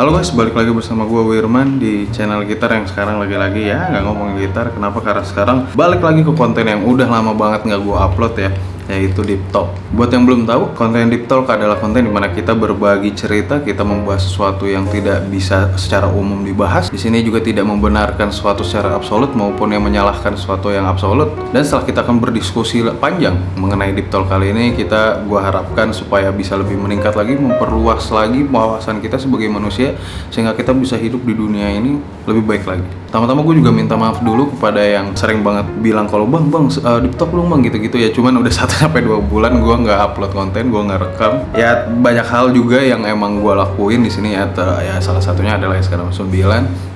Halo guys, balik lagi bersama gue Wirman di channel gitar yang sekarang lagi-lagi ya nggak ngomongin gitar. Kenapa? Karena sekarang balik lagi ke konten yang udah lama banget nggak gue upload ya yaitu Deep Talk. Buat yang belum tahu, konten Deep Talk adalah konten di mana kita berbagi cerita, kita membahas sesuatu yang tidak bisa secara umum dibahas. Di sini juga tidak membenarkan sesuatu secara absolut maupun yang menyalahkan sesuatu yang absolut. Dan setelah kita akan berdiskusi panjang mengenai Deep Talk kali ini, kita gua harapkan supaya bisa lebih meningkat lagi, memperluas lagi wawasan kita sebagai manusia sehingga kita bisa hidup di dunia ini lebih baik lagi. Tama-tama gue juga minta maaf dulu kepada yang sering banget bilang kalau bang bang uh, Deep Talk dong bang gitu-gitu ya. Cuman udah satu sampai dua bulan gue nggak upload konten, gue nggak rekam. Ya banyak hal juga yang emang gue lakuin di sini ya. Ya salah satunya adalah sekarang 9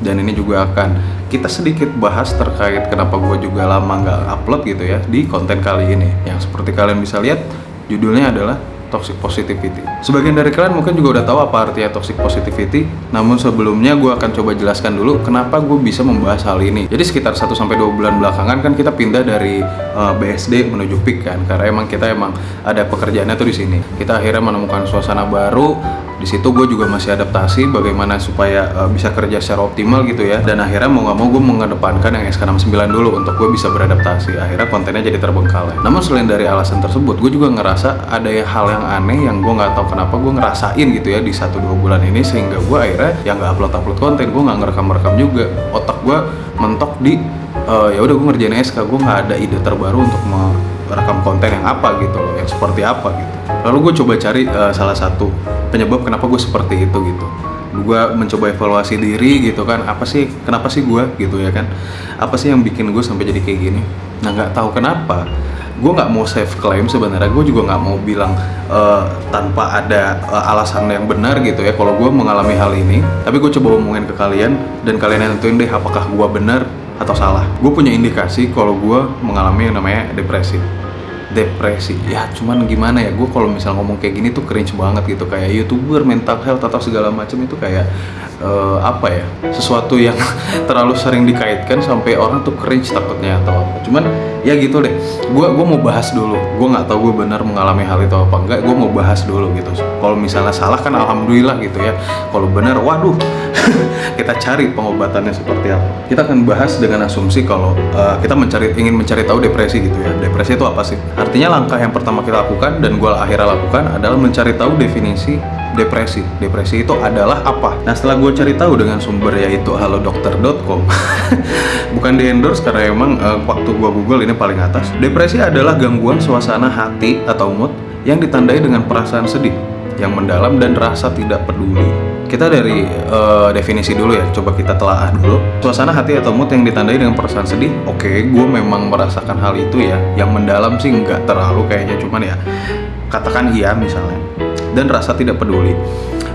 dan ini juga akan kita sedikit bahas terkait kenapa gue juga lama nggak upload gitu ya di konten kali ini. Yang seperti kalian bisa lihat judulnya adalah toxic positivity. Sebagian dari kalian mungkin juga udah tahu apa artinya toxic positivity, namun sebelumnya gue akan coba jelaskan dulu kenapa gue bisa membahas hal ini. Jadi sekitar 1 sampai 2 bulan belakangan kan kita pindah dari uh, eh, BSD menuju PIK kan, karena emang kita emang ada pekerjaannya tuh di sini. Kita akhirnya menemukan suasana baru, di situ gue juga masih adaptasi bagaimana supaya uh, bisa kerja secara optimal gitu ya. Dan akhirnya mau nggak mau gue mengedepankan yang SK69 dulu untuk gue bisa beradaptasi. Akhirnya kontennya jadi terbengkalai. Namun selain dari alasan tersebut gue juga ngerasa ada hal yang aneh yang gue nggak tahu kenapa gue ngerasain gitu ya di satu dua bulan ini sehingga gue akhirnya yang nggak upload upload konten gue nggak ngerekam rekam juga. Otak gue mentok di uh, ya udah gue ngerjain SK gue nggak ada ide terbaru untuk merekam konten yang apa gitu loh yang seperti apa gitu. Lalu gue coba cari uh, salah satu penyebab kenapa gue seperti itu gitu. Gue mencoba evaluasi diri gitu kan apa sih kenapa sih gue gitu ya kan? Apa sih yang bikin gue sampai jadi kayak gini? Nah nggak tahu kenapa gue nggak mau save claim sebenarnya. Gue juga nggak mau bilang uh, tanpa ada uh, alasan yang benar gitu ya. Kalau gue mengalami hal ini tapi gue coba ngomongin ke kalian dan kalian yang deh apakah gue benar atau salah. Gue punya indikasi kalau gue mengalami yang namanya depresi depresi. Ya cuman gimana ya gue kalau misal ngomong kayak gini tuh cringe banget gitu. Kayak youtuber mental health atau segala macam itu kayak uh, apa ya sesuatu yang terlalu sering dikaitkan sampai orang tuh cringe takutnya atau apa. Cuman ya gitu deh. Gue gue mau bahas dulu. Gue nggak tahu gue benar mengalami hal itu apa enggak gue mau bahas dulu gitu. Kalau misalnya salah kan alhamdulillah gitu ya. Kalau benar waduh. Kita cari pengobatannya seperti apa. Kita akan bahas dengan asumsi kalau uh, kita mencari ingin mencari tahu depresi gitu ya. Depresi itu apa sih? Artinya langkah yang pertama kita lakukan dan gue akhirnya lakukan adalah mencari tahu definisi depresi. Depresi itu adalah apa? Nah setelah gue cari tahu dengan sumber yaitu halodokter.com bukan di endorse karena emang uh, waktu gue google ini paling atas. Depresi adalah gangguan suasana hati atau mood yang ditandai dengan perasaan sedih yang mendalam dan rasa tidak peduli. Kita dari uh, definisi dulu ya coba kita telaah dulu. Suasana hati atau mood yang ditandai dengan perasaan sedih oke okay, gue memang merasakan hal itu ya. Yang mendalam sih nggak terlalu kayaknya cuman ya katakan iya misalnya. Dan rasa tidak peduli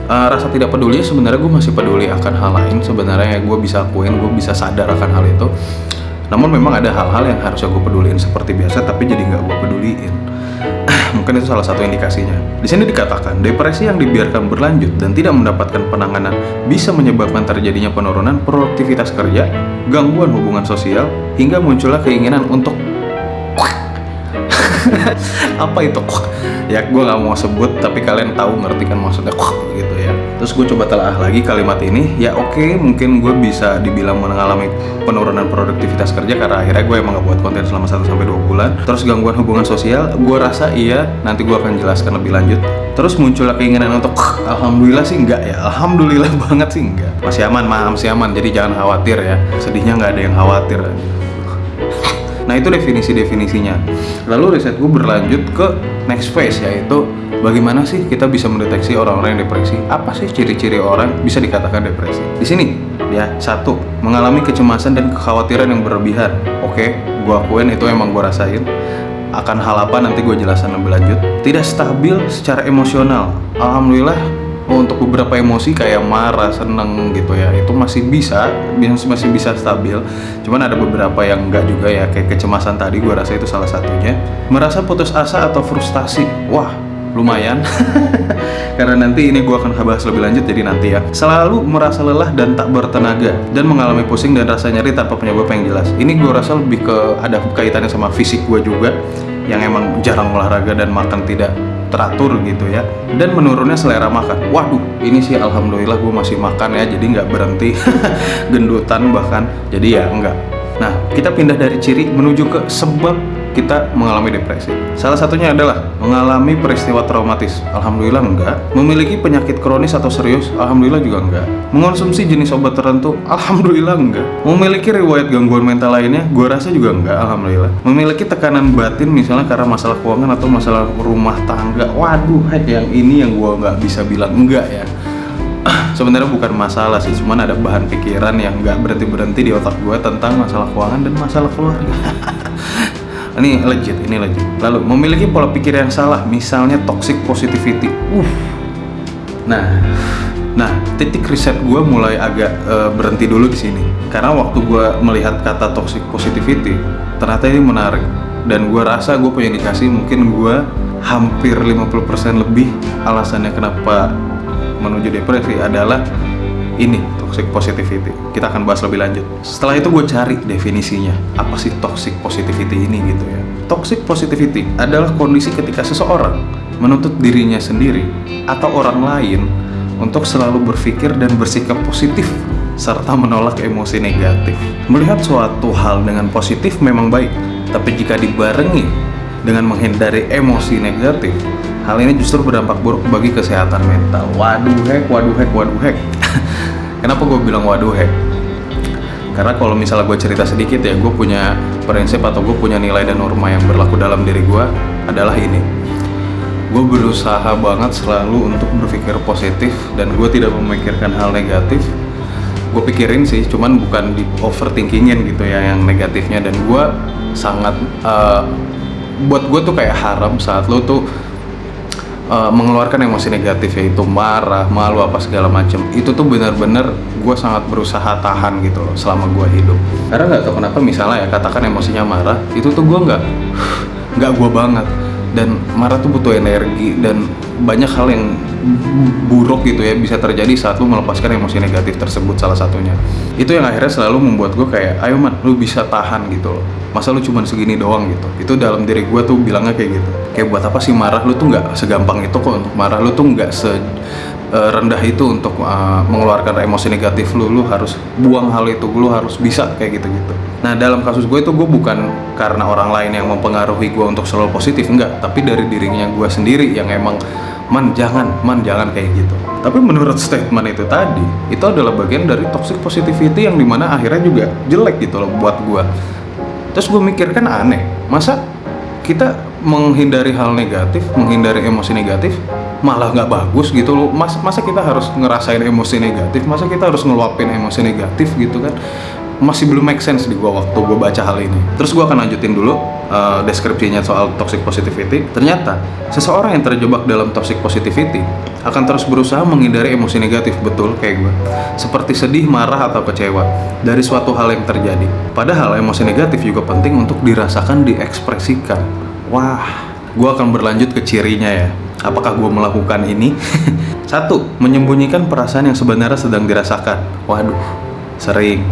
uh, rasa tidak peduli sebenarnya gue masih peduli akan hal lain. Sebenarnya ya gue bisa akuin gue bisa sadar akan hal itu. Namun memang ada hal-hal yang harusnya gue peduliin seperti biasa tapi jadi nggak gue peduliin. Mungkin itu salah satu indikasinya. Di sini dikatakan, depresi yang dibiarkan berlanjut dan tidak mendapatkan penanganan bisa menyebabkan terjadinya penurunan produktivitas kerja, gangguan hubungan sosial, hingga munculnya keinginan untuk apa itu? Ya gue nggak mau sebut tapi kalian tahu ngerti kan maksudnya. gitu terus gue coba telah lagi kalimat ini ya oke okay, mungkin gue bisa dibilang mengalami penurunan produktivitas kerja karena akhirnya gue emang gak buat konten selama 1 sampai dua bulan. Terus gangguan hubungan sosial gue rasa iya nanti gue akan jelaskan lebih lanjut. Terus muncul keinginan untuk alhamdulillah sih enggak ya? Alhamdulillah banget sih enggak. Masih aman masih aman. Jadi jangan khawatir ya. Sedihnya nggak ada yang khawatir. Nah itu definisi-definisinya. Lalu riset gue berlanjut ke next phase yaitu bagaimana sih kita bisa mendeteksi orang-orang yang depresi? Apa sih ciri-ciri orang bisa dikatakan depresi? Di sini ya satu mengalami kecemasan dan kekhawatiran yang berlebihan. Oke, gue akuin itu emang gue rasain. Akan hal apa nanti gue jelasin lebih lanjut. Tidak stabil secara emosional. Alhamdulillah untuk beberapa emosi kayak marah, seneng gitu ya itu masih bisa, masih bisa stabil. Cuman ada beberapa yang enggak juga ya kayak kecemasan tadi gue rasa itu salah satunya. Merasa putus asa atau frustasi, wah lumayan. Karena nanti ini gue akan bahas lebih lanjut jadi nanti ya. Selalu merasa lelah dan tak bertenaga dan mengalami pusing dan rasa nyeri tanpa penyebab yang jelas. Ini gue rasa lebih ke ada kaitannya sama fisik gue juga yang emang jarang olahraga dan makan tidak teratur gitu ya. Dan menurunnya selera makan. Waduh ini sih alhamdulillah gue masih makan ya jadi nggak berhenti gendutan bahkan. Jadi ya enggak. Nah kita pindah dari ciri menuju ke sebab kita mengalami depresi. Salah satunya adalah mengalami peristiwa traumatis. Alhamdulillah enggak. Memiliki penyakit kronis atau serius? Alhamdulillah juga enggak. Mengonsumsi jenis obat tertentu? Alhamdulillah enggak. Memiliki riwayat gangguan mental lainnya? Gue rasa juga enggak. Alhamdulillah. Memiliki tekanan batin misalnya karena masalah keuangan atau masalah rumah tangga? Waduh, yang ini yang gue nggak bisa bilang enggak ya sebenarnya bukan masalah sih cuman ada bahan pikiran yang nggak berhenti berhenti di otak gue tentang masalah keuangan dan masalah keluarga ini legit ini legit. Lalu memiliki pola pikir yang salah misalnya toxic positivity. Uh nah nah titik riset gue mulai agak uh, berhenti dulu di sini. Karena waktu gue melihat kata toxic positivity ternyata ini menarik. Dan gue rasa gue punya indikasi mungkin gue hampir 50% lebih alasannya kenapa menuju depresi adalah ini toxic positivity. Kita akan bahas lebih lanjut. Setelah itu gue cari definisinya. Apa sih toxic positivity ini gitu ya. Toxic positivity adalah kondisi ketika seseorang menuntut dirinya sendiri atau orang lain untuk selalu berpikir dan bersikap positif serta menolak emosi negatif. Melihat suatu hal dengan positif memang baik, tapi jika dibarengi dengan menghindari emosi negatif, hal ini justru berdampak buruk bagi kesehatan mental. Waduh hek, waduh hek, waduh hek. Kenapa gue bilang waduh hek? Karena kalau misalnya gue cerita sedikit ya, gue punya prinsip atau gue punya nilai dan norma yang berlaku dalam diri gue adalah ini. Gue berusaha banget selalu untuk berpikir positif dan gue tidak memikirkan hal negatif. Gue pikirin sih, cuman bukan di overthinkingin gitu ya yang negatifnya dan gue sangat uh, buat gue tuh kayak haram saat lo tuh uh, mengeluarkan emosi negatif yaitu marah, malu apa segala macam. Itu tuh benar-benar gue sangat berusaha tahan gitu loh selama gue hidup. Karena nggak tahu kenapa misalnya ya katakan emosinya marah, itu tuh gue nggak nggak gue banget dan marah tuh butuh energi dan banyak hal yang buruk gitu ya bisa terjadi saat lu melepaskan emosi negatif tersebut salah satunya. Itu yang akhirnya selalu membuat gue kayak ayo man lu bisa tahan gitu loh. Masa lu cuma segini doang gitu. Itu dalam diri gue tuh bilangnya kayak gitu. Kayak buat apa sih marah? Lu tuh nggak segampang itu kok untuk marah. Lu tuh nggak se uh, rendah itu untuk uh, mengeluarkan emosi negatif lu lu harus buang hal itu lu harus bisa kayak gitu gitu nah dalam kasus gue itu gue bukan karena orang lain yang mempengaruhi gue untuk selalu positif enggak. Tapi dari dirinya gue sendiri yang emang man jangan man jangan kayak gitu. Tapi menurut statement itu tadi itu adalah bagian dari toxic positivity yang di mana akhirnya juga jelek gitu loh buat gue. Terus gue mikir kan aneh masa kita menghindari hal negatif menghindari emosi negatif malah nggak bagus gitu loh Mas, masa kita harus ngerasain emosi negatif masa kita harus ngeluapin emosi negatif gitu kan masih belum make sense di gua waktu gua baca hal ini. Terus gua akan lanjutin dulu uh, deskripsinya soal toxic positivity. Ternyata seseorang yang terjebak dalam toxic positivity akan terus berusaha menghindari emosi negatif betul kayak gua. Seperti sedih, marah atau kecewa dari suatu hal yang terjadi. Padahal emosi negatif juga penting untuk dirasakan, diekspresikan. Wah, gua akan berlanjut ke cirinya ya. Apakah gue melakukan ini? Satu, menyembunyikan perasaan yang sebenarnya sedang dirasakan. Waduh, sering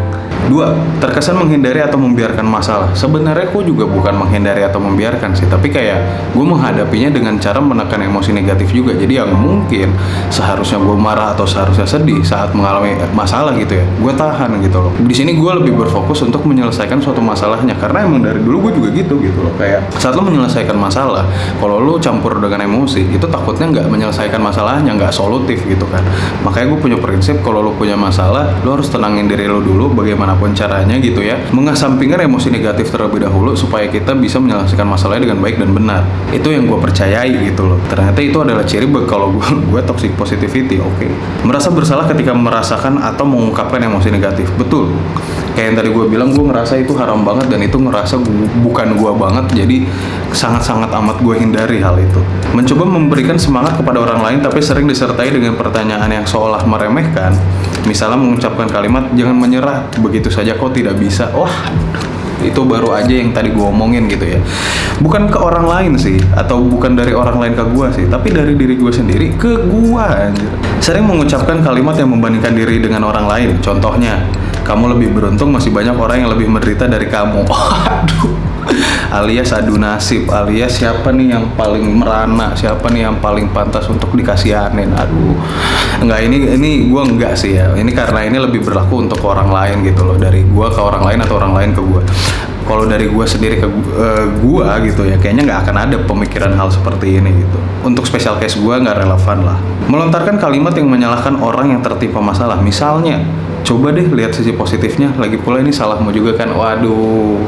Dua, terkesan menghindari atau membiarkan masalah. Sebenarnya gue juga bukan menghindari atau membiarkan sih, tapi kayak gue menghadapinya dengan cara menekan emosi negatif juga. Jadi yang mungkin seharusnya gue marah atau seharusnya sedih saat mengalami masalah gitu ya, gue tahan gitu loh. Di sini gue lebih berfokus untuk menyelesaikan suatu masalahnya karena emang dari dulu gue juga gitu gitu loh. Kayak saat lo menyelesaikan masalah, kalau lo campur dengan emosi, itu takutnya nggak menyelesaikan masalahnya, nggak solutif gitu kan. Makanya gue punya prinsip kalau lo punya masalah, lo harus tenangin diri lo dulu bagaimana apa pun caranya gitu ya mengesampingkan emosi negatif terlebih dahulu supaya kita bisa menyelesaikan masalahnya dengan baik dan benar. Itu yang gue percayai gitu loh. Ternyata itu adalah ciri kalau gue gue toxic positivity oke. Okay. merasa bersalah ketika merasakan atau mengungkapkan emosi negatif betul kayak yang tadi gue bilang gue ngerasa itu haram banget dan itu ngerasa gua, bukan gue banget jadi sangat-sangat amat gue hindari hal itu. Mencoba memberikan semangat kepada orang lain tapi sering disertai dengan pertanyaan yang seolah meremehkan. Misalnya mengucapkan kalimat jangan menyerah. Begitu saja kok tidak bisa? Wah itu baru aja yang tadi gue omongin gitu ya. Bukan ke orang lain sih atau bukan dari orang lain ke gue sih tapi dari diri gue sendiri ke gue sering mengucapkan kalimat yang membandingkan diri dengan orang lain. Contohnya kamu lebih beruntung masih banyak orang yang lebih menderita dari kamu. Aduh alias adu nasib. Alias siapa nih yang paling merana? Siapa nih yang paling pantas untuk dikasihanin? Aduh. Enggak ini ini gue enggak sih ya. Ini karena ini lebih berlaku untuk orang lain gitu loh. Dari gue ke orang lain atau orang lain ke gue kalau dari gue sendiri ke uh, gue gitu ya kayaknya nggak akan ada pemikiran hal seperti ini gitu. Untuk special case gue nggak relevan lah. Melontarkan kalimat yang menyalahkan orang yang tertimpa masalah. Misalnya coba deh lihat sisi positifnya. Lagi pula ini salahmu juga kan. Waduh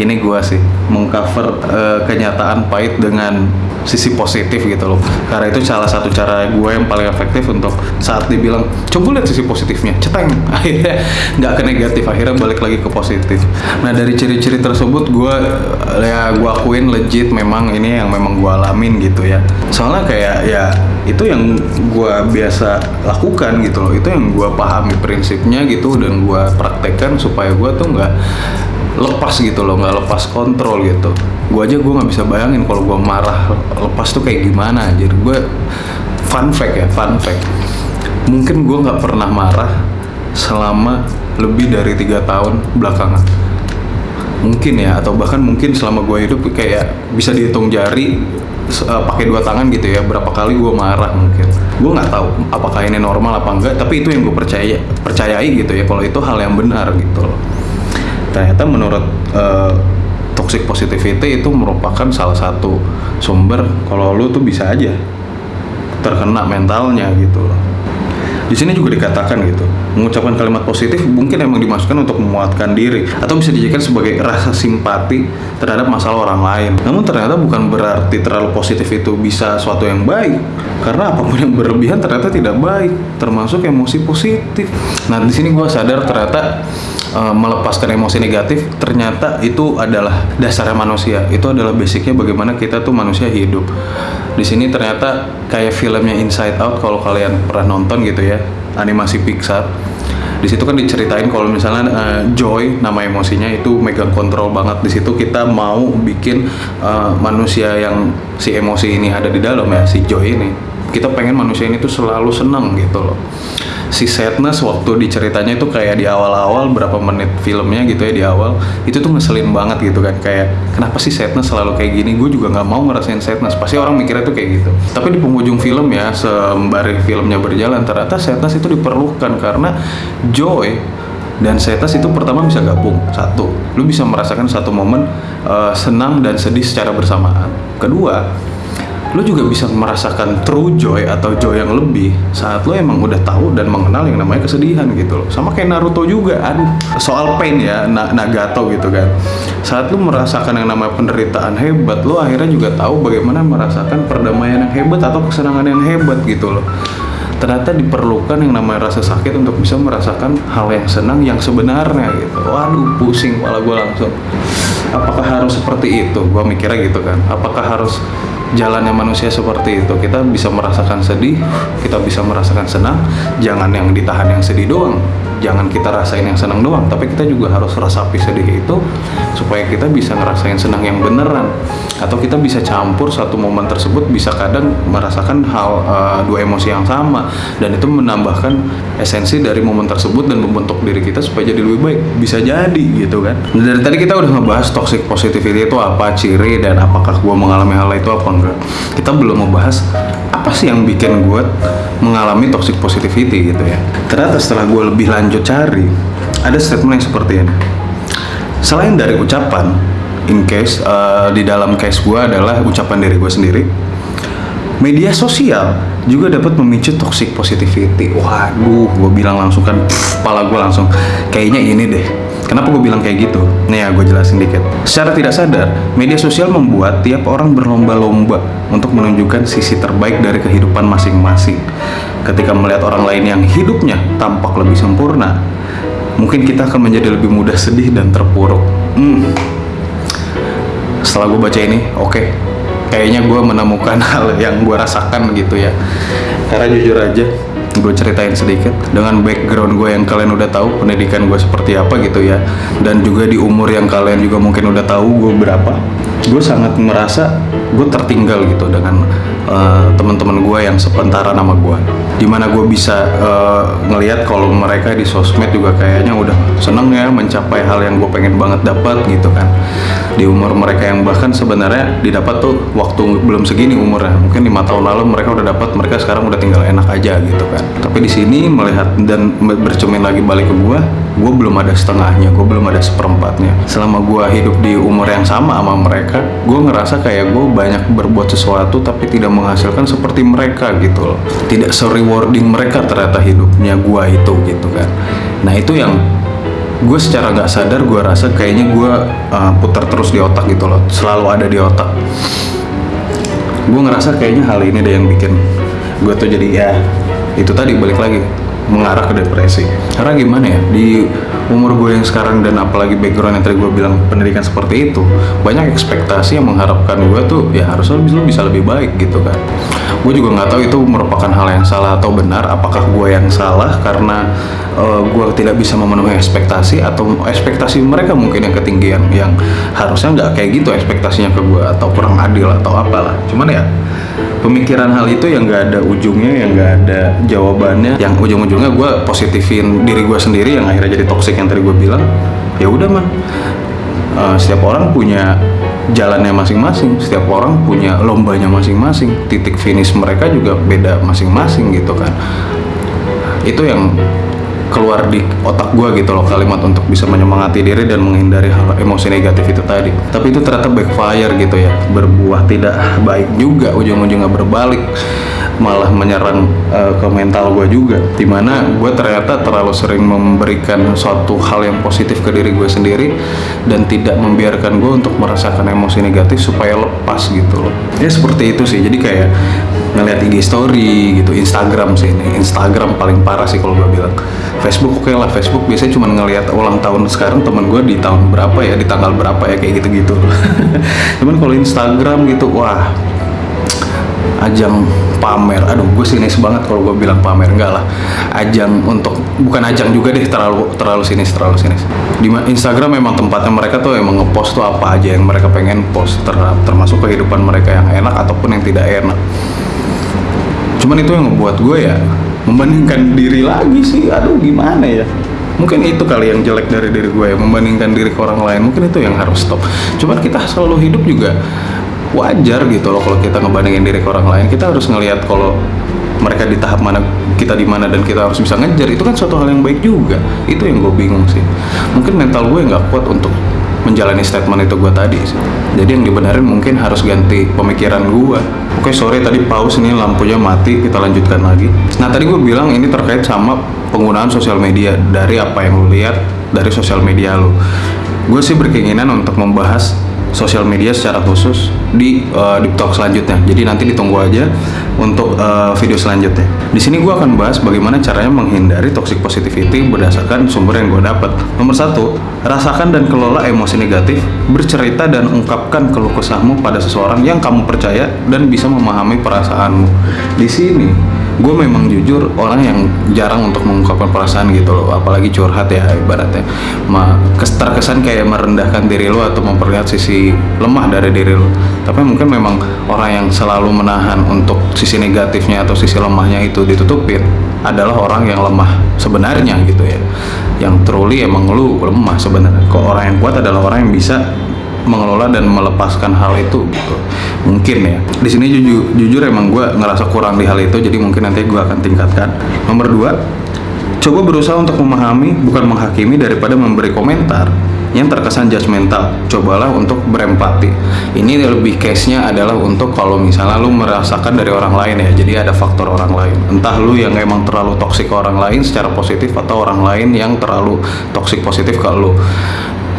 ini gua sih mengcover uh, kenyataan pahit dengan sisi positif gitu loh. Karena itu salah satu cara gue yang paling efektif untuk saat dibilang coba lihat sisi positifnya. Ceteng. Akhirnya nggak ke negatif akhirnya balik lagi ke positif. Nah dari ciri-ciri tersebut gue ya gue akuin legit memang ini yang memang gue alamin gitu ya. Soalnya kayak ya itu yang gue biasa lakukan gitu loh. Itu yang gue pahami prinsipnya gitu dan gue praktekkan supaya gue tuh nggak lepas gitu loh nggak lepas kontrol gitu. Gue aja gue nggak bisa bayangin kalau gue marah lepas tuh kayak gimana. Aja gue fun fact ya fun fact. Mungkin gue nggak pernah marah selama lebih dari tiga tahun belakangan. Mungkin ya atau bahkan mungkin selama gue hidup kayak bisa dihitung jari uh, pakai dua tangan gitu ya berapa kali gue marah mungkin. Gue nggak tahu apakah ini normal apa enggak tapi itu yang gue percaya percayai gitu ya kalau itu hal yang benar gitu loh. Ternyata menurut uh, toxic positivity itu merupakan salah satu sumber kalau lu tuh bisa aja terkena mentalnya gitu loh di sini juga dikatakan gitu mengucapkan kalimat positif mungkin emang dimasukkan untuk memuatkan diri atau bisa dijadikan sebagai rasa simpati terhadap masalah orang lain. Namun ternyata bukan berarti terlalu positif itu bisa suatu yang baik karena apa pun yang berlebihan ternyata tidak baik termasuk emosi positif. Nah di sini gue sadar ternyata uh, melepaskan emosi negatif ternyata itu adalah dasarnya manusia. Itu adalah basicnya bagaimana kita tuh manusia hidup di sini ternyata kayak filmnya Inside Out kalau kalian pernah nonton gitu ya animasi Pixar. Di situ kan diceritain kalau misalnya uh, Joy nama emosinya itu megang kontrol banget. Di situ kita mau bikin uh, manusia yang si emosi ini ada di dalam ya si Joy ini. Kita pengen manusia ini tuh selalu senang gitu loh si sadness waktu diceritanya itu kayak di awal-awal berapa menit filmnya gitu ya di awal itu tuh ngeselin banget gitu kan. Kayak kenapa sih sadness selalu kayak gini? Gue juga nggak mau ngerasain sadness. Pasti orang mikirnya tuh kayak gitu. Tapi di penghujung film ya sembari filmnya berjalan ternyata sadness itu diperlukan karena joy dan sadness itu pertama bisa gabung satu. Lu bisa merasakan satu momen uh, senang dan sedih secara bersamaan. Kedua lo juga bisa merasakan true joy atau joy yang lebih saat lo emang udah tahu dan mengenal yang namanya kesedihan gitu loh. Sama kayak Naruto juga aduh soal pain ya na Nagato gitu kan. Saat lo merasakan yang namanya penderitaan hebat lo akhirnya juga tahu bagaimana merasakan perdamaian yang hebat atau kesenangan yang hebat gitu loh. Ternyata diperlukan yang namanya rasa sakit untuk bisa merasakan hal yang senang yang sebenarnya gitu. Waduh pusing malah gue langsung. Apakah harus seperti itu? Gue mikirnya gitu kan. Apakah harus jalannya manusia seperti itu. Kita bisa merasakan sedih kita bisa merasakan senang. Jangan yang ditahan yang sedih doang. Jangan kita rasain yang senang doang. Tapi kita juga harus rasapi sedih itu supaya kita bisa ngerasain senang yang beneran. Atau kita bisa campur satu momen tersebut bisa kadang merasakan hal uh, dua emosi yang sama. Dan itu menambahkan esensi dari momen tersebut dan membentuk diri kita supaya jadi lebih baik. Bisa jadi gitu kan? Dari tadi kita udah ngebahas toxic positivity itu apa ciri dan apakah gue mengalami hal itu apa enggak. Kita belum membahas apa sih yang bikin gue mengalami toxic positivity gitu ya. Ternyata setelah gue lebih lanjut cari ada statement yang seperti ini. Selain dari ucapan in case uh, di dalam case gue adalah ucapan dari gue sendiri media sosial juga dapat memicu toxic positivity. Waduh gue bilang langsung kan pff, pala gue langsung kayaknya ini deh Kenapa gue bilang kayak gitu? Nih ya, gue jelasin dikit. Secara tidak sadar, media sosial membuat tiap orang berlomba-lomba untuk menunjukkan sisi terbaik dari kehidupan masing-masing. Ketika melihat orang lain yang hidupnya tampak lebih sempurna, mungkin kita akan menjadi lebih mudah sedih dan terpuruk. Hmm. Setelah gue baca ini, oke, okay. kayaknya gue menemukan hal yang gue rasakan gitu ya. Karena jujur aja, gue ceritain sedikit dengan background gue yang kalian udah tahu pendidikan gue seperti apa gitu ya. Dan juga di umur yang kalian juga mungkin udah tahu gue berapa. Gue sangat merasa gue tertinggal gitu dengan uh, teman-teman gue yang sepentara nama gue di mana gue bisa uh, ngelihat kalau mereka di sosmed juga kayaknya udah seneng ya mencapai hal yang gue pengen banget dapat gitu kan. Di umur mereka yang bahkan sebenarnya didapat tuh waktu belum segini umurnya. Mungkin lima tahun lalu mereka udah dapat mereka sekarang udah tinggal enak aja gitu kan. Tapi di sini melihat dan bercermin lagi balik ke gue gue belum ada setengahnya gue belum ada seperempatnya. Selama gue hidup di umur yang sama sama mereka gue ngerasa kayak gue banyak berbuat sesuatu tapi tidak menghasilkan seperti mereka gitu loh. Tidak se-rewarding mereka ternyata hidupnya gue itu gitu kan. Nah itu yang gue secara nggak sadar gue rasa kayaknya gue uh, putar terus di otak gitu loh selalu ada di otak. Gue ngerasa kayaknya hal ini deh yang bikin gue tuh jadi ya itu tadi balik lagi mengarah ke depresi. Karena gimana ya di umur gue yang sekarang dan apalagi background yang tadi gue bilang pendidikan seperti itu banyak ekspektasi yang mengharapkan gue tuh ya harusnya bisa, lebih baik gitu kan gue juga nggak tahu itu merupakan hal yang salah atau benar. Apakah gue yang salah karena uh, gue tidak bisa memenuhi ekspektasi atau ekspektasi mereka mungkin yang ketinggian yang harusnya nggak kayak gitu ekspektasinya ke gue atau kurang adil atau apalah. Cuman ya pemikiran hal itu yang nggak ada ujungnya yang nggak ada jawabannya. Yang ujung-ujungnya gue positifin diri gue sendiri yang akhirnya jadi toxic yang tadi gue bilang. Ya udah man. Uh, setiap orang punya jalannya masing-masing. Setiap orang punya lombanya masing-masing. Titik finish mereka juga beda masing-masing gitu kan. Itu yang keluar di otak gue gitu loh kalimat untuk bisa menyemangati diri dan menghindari hal emosi negatif itu tadi. Tapi itu ternyata backfire gitu ya. Berbuah tidak baik juga ujung-ujungnya berbalik malah menyerang uh, ke mental gue juga. Di mana gue ternyata terlalu sering memberikan suatu hal yang positif ke diri gue sendiri dan tidak membiarkan gue untuk merasakan emosi negatif supaya lepas gitu loh. Ya seperti itu sih. Jadi kayak ngeliat IG story gitu Instagram sih ini. Instagram paling parah sih kalau gue bilang. Facebook oke okay lah. Facebook biasanya cuma ngeliat ulang tahun sekarang temen gue di tahun berapa ya di tanggal berapa ya kayak gitu-gitu. Cuman kalau Instagram gitu wah ajang pamer. Aduh gue sinis banget kalau gue bilang pamer. Enggak lah. Ajang untuk bukan ajang juga deh terlalu terlalu sinis terlalu sinis. Di Instagram memang tempatnya mereka tuh emang ngepost tuh apa aja yang mereka pengen post ter termasuk kehidupan mereka yang enak ataupun yang tidak enak. Cuman itu yang ngebuat gue ya membandingkan diri lagi sih. Aduh gimana ya? Mungkin itu kali yang jelek dari diri gue ya membandingkan diri ke orang lain. Mungkin itu yang harus stop. Cuman kita selalu hidup juga wajar gitu loh kalau kita ngebandingin diri ke orang lain. Kita harus ngelihat kalau mereka di tahap mana kita di mana dan kita harus bisa ngejar. Itu kan suatu hal yang baik juga. Itu yang gue bingung sih. Mungkin mental gue nggak kuat untuk menjalani statement itu gue tadi sih. jadi yang dibenarin mungkin harus ganti pemikiran gue. Oke sorry tadi pause nih lampunya mati kita lanjutkan lagi. Nah tadi gue bilang ini terkait sama penggunaan sosial media. Dari apa yang lo lihat dari sosial media lo gue sih berkeinginan untuk membahas sosial media secara khusus di uh, di talk selanjutnya. Jadi nanti ditunggu aja untuk uh, video selanjutnya. Di sini gue akan bahas bagaimana caranya menghindari toxic positivity berdasarkan sumber yang gue dapat. Nomor satu, rasakan dan kelola emosi negatif, bercerita dan ungkapkan keluh kesahmu pada seseorang yang kamu percaya dan bisa memahami perasaanmu. Di sini gue memang jujur orang yang jarang untuk mengungkapkan perasaan gitu loh apalagi curhat ya ibaratnya. Ma, terkesan kayak merendahkan diri lo atau memperlihat sisi lemah dari diri lo. Tapi mungkin memang orang yang selalu menahan untuk sisi negatifnya atau sisi lemahnya itu ditutupin adalah orang yang lemah sebenarnya gitu ya. Yang truly emang lu lemah sebenarnya. Kok orang yang kuat adalah orang yang bisa mengelola dan melepaskan hal itu gitu. Mungkin ya. Di sini jujur jujur emang gue ngerasa kurang di hal itu jadi mungkin nanti gue akan tingkatkan. Nomor dua coba berusaha untuk memahami bukan menghakimi daripada memberi komentar yang terkesan judgmental. Cobalah untuk berempati. Ini lebih case-nya adalah untuk kalau misalnya lu merasakan dari orang lain ya jadi ada faktor orang lain. Entah lu yang emang terlalu toksik ke orang lain secara positif atau orang lain yang terlalu toksik positif ke lu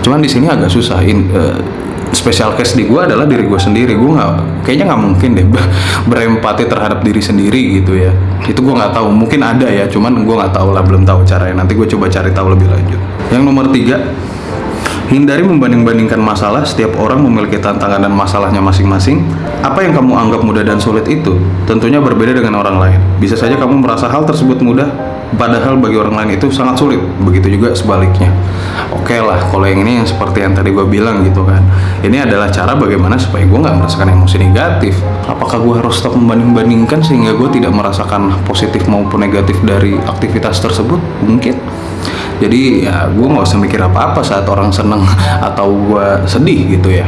cuman di sini agak susah. In, uh, special case di gue adalah diri gue sendiri. Gue nggak kayaknya nggak mungkin deh berempati terhadap diri sendiri gitu ya. Itu gue nggak tahu. Mungkin ada ya cuman gue nggak tahu lah belum tahu caranya. Nanti gue coba cari tahu lebih lanjut. Yang nomor tiga Hindari membanding-bandingkan masalah, setiap orang memiliki tantangan dan masalahnya masing-masing. Apa yang kamu anggap mudah dan sulit itu? Tentunya berbeda dengan orang lain. Bisa saja kamu merasa hal tersebut mudah, padahal bagi orang lain itu sangat sulit. Begitu juga sebaliknya. Oke lah kalau yang ini yang seperti yang tadi gue bilang gitu kan. Ini adalah cara bagaimana supaya gue nggak merasakan emosi negatif. Apakah gue harus stop membanding-bandingkan sehingga gue tidak merasakan positif maupun negatif dari aktivitas tersebut? Mungkin. Jadi ya gue nggak usah mikir apa-apa saat orang seneng atau gue sedih gitu ya.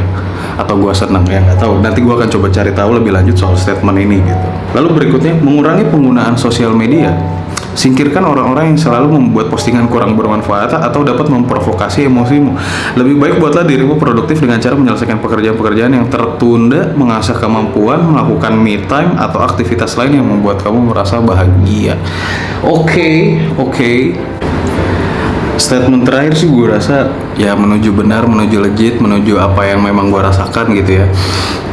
Atau gue seneng ya nggak tahu. Nanti gue akan coba cari tahu lebih lanjut soal statement ini gitu. Lalu berikutnya mengurangi penggunaan sosial media Singkirkan orang-orang yang selalu membuat postingan kurang bermanfaat atau dapat memprovokasi emosimu. Lebih baik buatlah dirimu produktif dengan cara menyelesaikan pekerjaan-pekerjaan yang tertunda, mengasah kemampuan, melakukan me time atau aktivitas lain yang membuat kamu merasa bahagia. Oke, okay, oke. Okay statement terakhir sih gue rasa ya menuju benar, menuju legit, menuju apa yang memang gue rasakan gitu ya.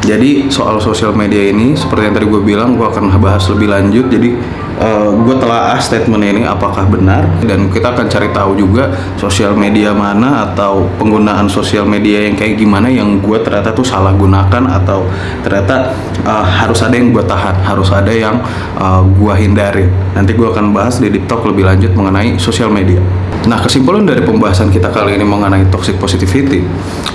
Jadi soal sosial media ini seperti yang tadi gue bilang gue akan bahas lebih lanjut. Jadi uh, gue telah statement ini apakah benar dan kita akan cari tahu juga sosial media mana atau penggunaan sosial media yang kayak gimana yang gue ternyata tuh salah gunakan atau ternyata uh, harus ada yang gue tahan, harus ada yang uh, eh, gue hindarin. Nanti gue akan bahas di Deep lebih lanjut mengenai sosial media. Nah, kesimpulan dari pembahasan kita kali ini mengenai toxic positivity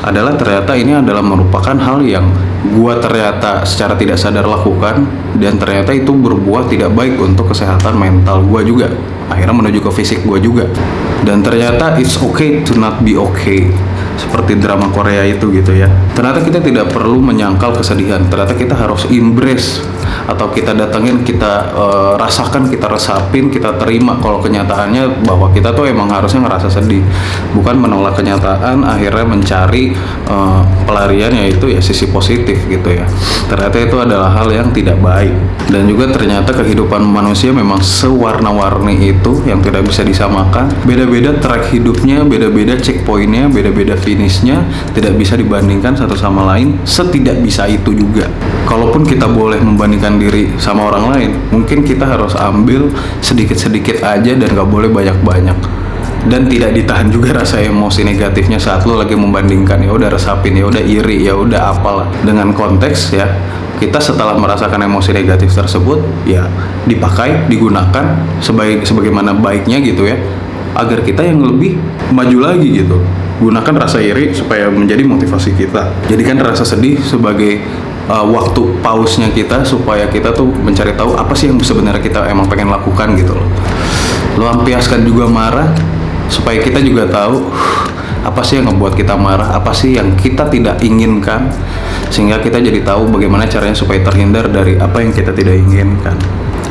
adalah ternyata ini adalah merupakan hal yang gua ternyata secara tidak sadar lakukan dan ternyata itu berbuah tidak baik untuk kesehatan mental gua juga. Akhirnya menuju ke fisik gua juga. Dan ternyata it's okay to not be okay seperti drama Korea itu gitu ya. Ternyata kita tidak perlu menyangkal kesedihan. Ternyata kita harus embrace atau kita datengin kita uh, rasakan kita resapin kita terima kalau kenyataannya bahwa kita tuh emang harusnya ngerasa sedih. Bukan menolak kenyataan akhirnya mencari uh, pelarian yaitu ya sisi positif gitu ya. Ternyata itu adalah hal yang tidak baik. Dan juga ternyata kehidupan manusia memang sewarna-warni itu yang tidak bisa disamakan. Beda-beda track hidupnya beda-beda checkpointnya beda-beda finishnya tidak bisa dibandingkan satu sama lain setidak bisa itu juga kalaupun kita boleh membandingkan diri sama orang lain mungkin kita harus ambil sedikit-sedikit aja dan gak boleh banyak-banyak. Dan tidak ditahan juga rasa emosi negatifnya saat lo lagi membandingkan. Ya udah resapin ya udah iri ya udah apalah. Dengan konteks ya kita setelah merasakan emosi negatif tersebut ya dipakai digunakan sebaik sebagaimana baiknya gitu ya agar kita yang lebih maju lagi gitu. Gunakan rasa iri supaya menjadi motivasi kita. Jadikan rasa sedih sebagai uh, waktu pausnya kita supaya kita tuh mencari tahu apa sih yang sebenarnya kita emang pengen lakukan gitu loh. Lampiaskan juga marah supaya kita juga tahu apa sih yang ngebuat kita marah? Apa sih yang kita tidak inginkan? Sehingga kita jadi tahu bagaimana caranya supaya terhindar dari apa yang kita tidak inginkan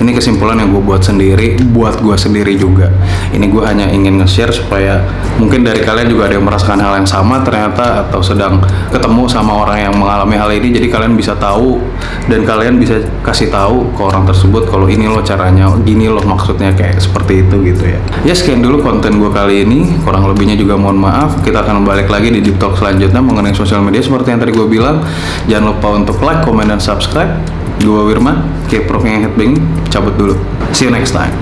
ini kesimpulan yang gue buat sendiri buat gue sendiri juga. Ini gue hanya ingin nge-share supaya mungkin dari kalian juga ada yang merasakan hal yang sama ternyata atau sedang ketemu sama orang yang mengalami hal ini. Jadi kalian bisa tahu dan kalian bisa kasih tahu ke orang tersebut kalau ini loh caranya gini loh maksudnya kayak seperti itu gitu ya. Ya sekian dulu konten gue kali ini. Kurang lebihnya juga mohon maaf. Kita akan balik lagi di deep talk selanjutnya mengenai sosial media. Seperti yang tadi gue bilang jangan lupa untuk like, comment, dan subscribe Gue Wirman, K-Prof yang headbang, cabut dulu. See you next time.